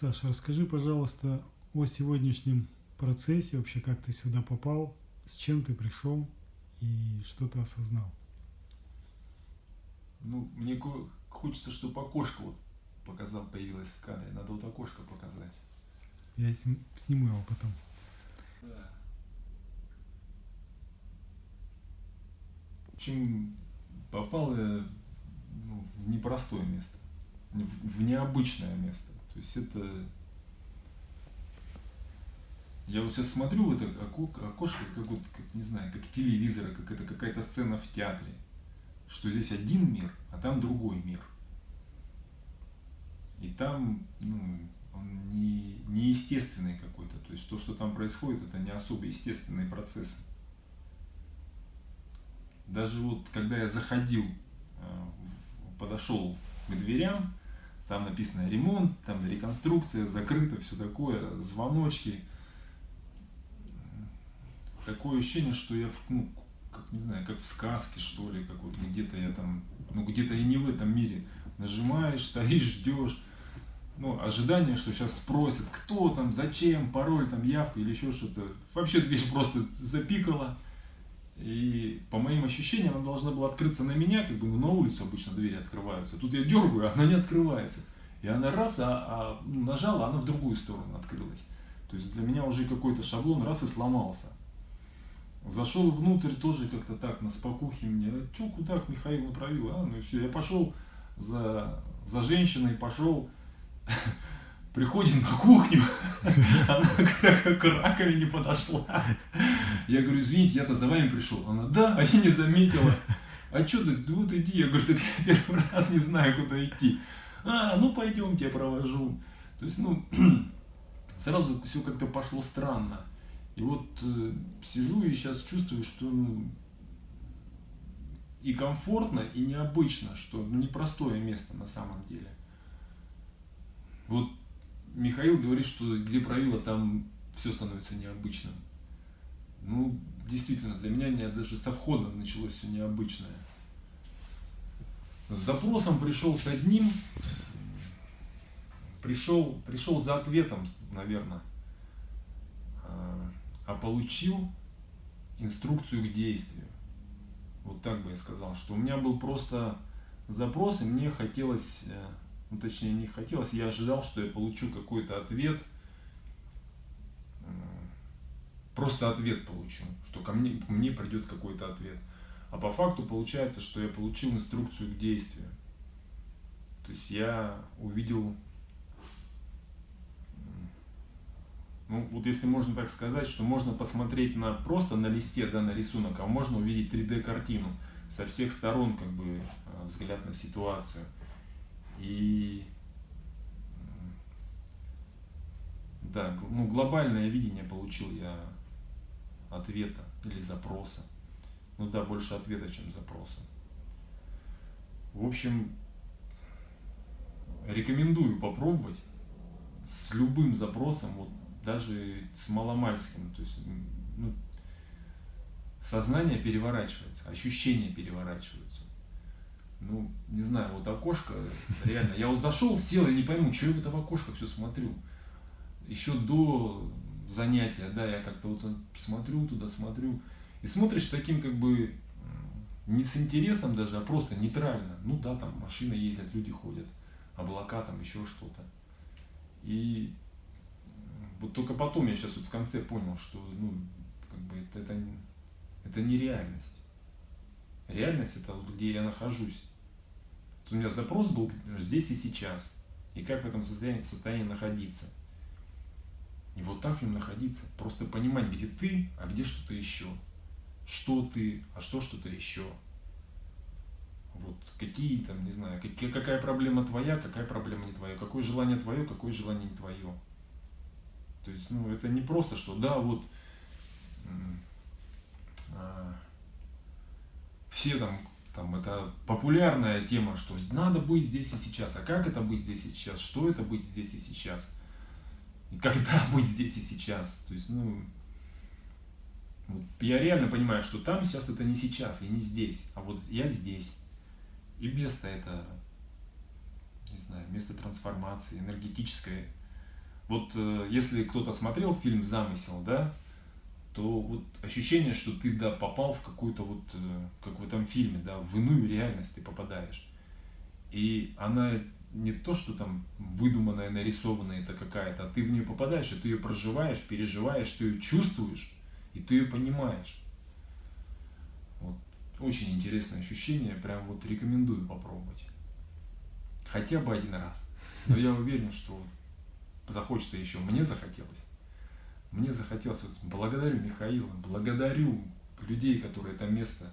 Саша, расскажи, пожалуйста, о сегодняшнем процессе, вообще как ты сюда попал, с чем ты пришел и что ты осознал. Ну, мне хочется, чтобы окошко вот показал, появилось в кадре. Надо вот окошко показать. Я сниму его потом. Да. В общем, попал я ну, в непростое место, в необычное место. То есть это... Я вот сейчас смотрю в это окошко, как вот, как, не знаю, как телевизора, как это какая-то сцена в театре. Что здесь один мир, а там другой мир. И там, ну, он не, неестественный какой-то. То есть то, что там происходит, это не особо естественные процессы. Даже вот когда я заходил, э, подошел к дверям, там написано ремонт, там реконструкция, закрыто, все такое, звоночки. Такое ощущение, что я, ну, как, не знаю, как в сказке, что ли, как вот где-то я там, ну, где-то и не в этом мире. Нажимаешь, стоишь, ждешь. Ну, ожидание, что сейчас спросят, кто там, зачем, пароль, там, явка или еще что-то. Вообще дверь просто запикала. И по моим ощущениям, она должна была открыться на меня, как бы ну, на улицу обычно двери открываются. Тут я дергаю, а она не открывается. И она раз, а, а ну, нажала, она в другую сторону открылась. То есть для меня уже какой-то шаблон раз и сломался. Зашел внутрь тоже как-то так, на спокухе мне. А что, куда Михаил направил? А, ну и все. Я пошел за, за женщиной, пошел приходим на кухню, она как к раковине подошла. Я говорю, извините, я-то за вами пришел. Она, да, а я не заметила. А что ты, вот иди. Я говорю, так я первый раз не знаю, куда идти. А, ну пойдемте, я провожу. То есть, ну, сразу все как-то пошло странно. И вот э, сижу и сейчас чувствую, что ну, и комфортно, и необычно, что ну, непростое место на самом деле. Вот Михаил говорит, что где правило, там все становится необычным. Ну, действительно, для меня не, даже со входа началось все необычное. С запросом пришел с одним, пришел, пришел за ответом, наверное, а, а получил инструкцию к действию. Вот так бы я сказал, что у меня был просто запрос, и мне хотелось э, ну, точнее не хотелось, я ожидал, что я получу какой-то ответ, просто ответ получу, что ко мне, мне придет какой-то ответ. А по факту получается, что я получил инструкцию к действию. То есть я увидел, ну вот если можно так сказать, что можно посмотреть на просто на листе, да, на рисунок, а можно увидеть 3D картину со всех сторон, как бы э, взгляд на ситуацию. И да, ну, глобальное видение получил я ответа или запроса. Ну да, больше ответа, чем запроса. В общем, рекомендую попробовать с любым запросом, вот даже с маломальским. То есть ну, сознание переворачивается, ощущения переворачиваются ну, не знаю, вот окошко, реально, я вот зашел, сел, и не пойму, что я в это окошко все смотрю. Еще до занятия, да, я как-то вот смотрю туда, смотрю, и смотришь таким как бы не с интересом даже, а просто нейтрально. Ну да, там машины ездят, люди ходят, облака там, еще что-то. И вот только потом я сейчас вот в конце понял, что ну, как бы это, это, это не реальность. Реальность это вот где я нахожусь у меня запрос был здесь и сейчас. И как в этом состоянии, состоянии находиться. И вот так в нем находиться. Просто понимать, где ты, а где что-то еще. Что ты, а что что-то еще. Вот какие там, не знаю, какие, какая проблема твоя, какая проблема не твоя. Какое желание твое, какое желание не твое. То есть, ну, это не просто, что да, вот а, все там там это популярная тема, что надо быть здесь и сейчас. А как это быть здесь и сейчас? Что это быть здесь и сейчас? Когда быть здесь и сейчас? То есть, ну, вот я реально понимаю, что там сейчас это не сейчас и не здесь, а вот я здесь. И место это, не знаю, место трансформации, энергетическое Вот э, если кто-то смотрел фильм «Замысел», да, то вот ощущение, что ты, да, попал в какую-то вот, э, как в этом фильме, да, в иную реальность ты попадаешь. И она не то, что там выдуманная, нарисованная это какая-то, а ты в нее попадаешь, и ты ее проживаешь, переживаешь, ты ее чувствуешь, и ты ее понимаешь. Вот. Очень интересное ощущение, прям вот рекомендую попробовать. Хотя бы один раз. Но я уверен, что захочется еще. Мне захотелось. Мне захотелось. Вот, благодарю Михаила, благодарю людей, которые это место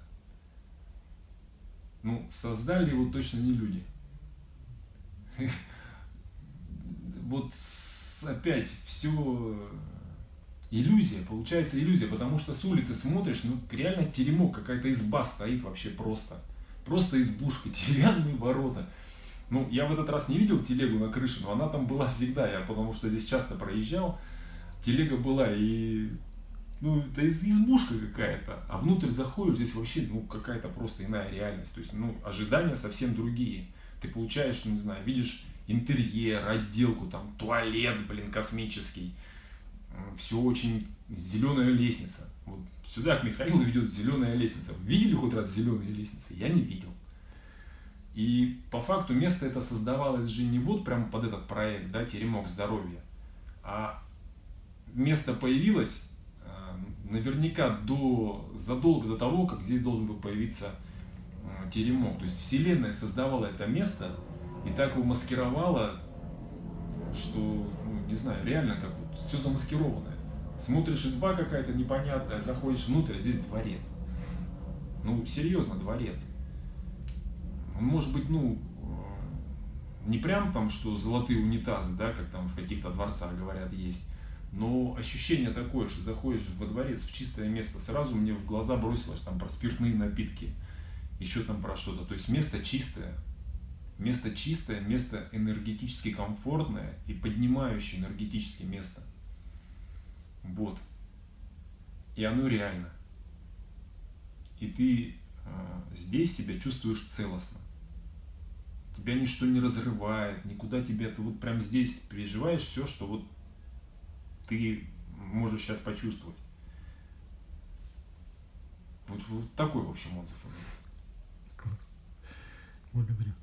ну, создали его точно не люди. Вот опять все иллюзия, получается иллюзия, потому что с улицы смотришь, ну реально теремок, какая-то изба стоит вообще просто. Просто избушка, деревянные ворота. Ну, я в этот раз не видел телегу на крыше, но она там была всегда, я потому что здесь часто проезжал, телега была, и ну, это из, избушка какая-то, а внутрь заходишь, здесь вообще, ну, какая-то просто иная реальность, то есть, ну, ожидания совсем другие. Ты получаешь, не знаю, видишь интерьер, отделку, там, туалет, блин, космический, все очень, зеленая лестница. Вот сюда к Михаилу ведет зеленая лестница. Видели хоть раз зеленые лестницы? Я не видел. И по факту место это создавалось же не вот прям под этот проект, да, теремок здоровья, а место появилось наверняка до, задолго до того, как здесь должен был появиться э, теремок. То есть Вселенная создавала это место и так его маскировала, что, ну, не знаю, реально как вот все замаскированное. Смотришь, изба какая-то непонятная, заходишь внутрь, а здесь дворец. Ну, серьезно, дворец. Он может быть, ну, э, не прям там, что золотые унитазы, да, как там в каких-то дворцах говорят, есть, но ощущение такое, что заходишь во дворец в чистое место, сразу мне в глаза бросилось там про спиртные напитки, еще там про что-то. То есть место чистое, место чистое, место энергетически комфортное и поднимающее энергетически место. Вот. И оно реально. И ты э, здесь себя чувствуешь целостно. Тебя ничто не разрывает, никуда тебя, ты вот прям здесь переживаешь все, что вот ты можешь сейчас почувствовать. Вот, вот такой, в общем, отзыв у меня. Благодарю.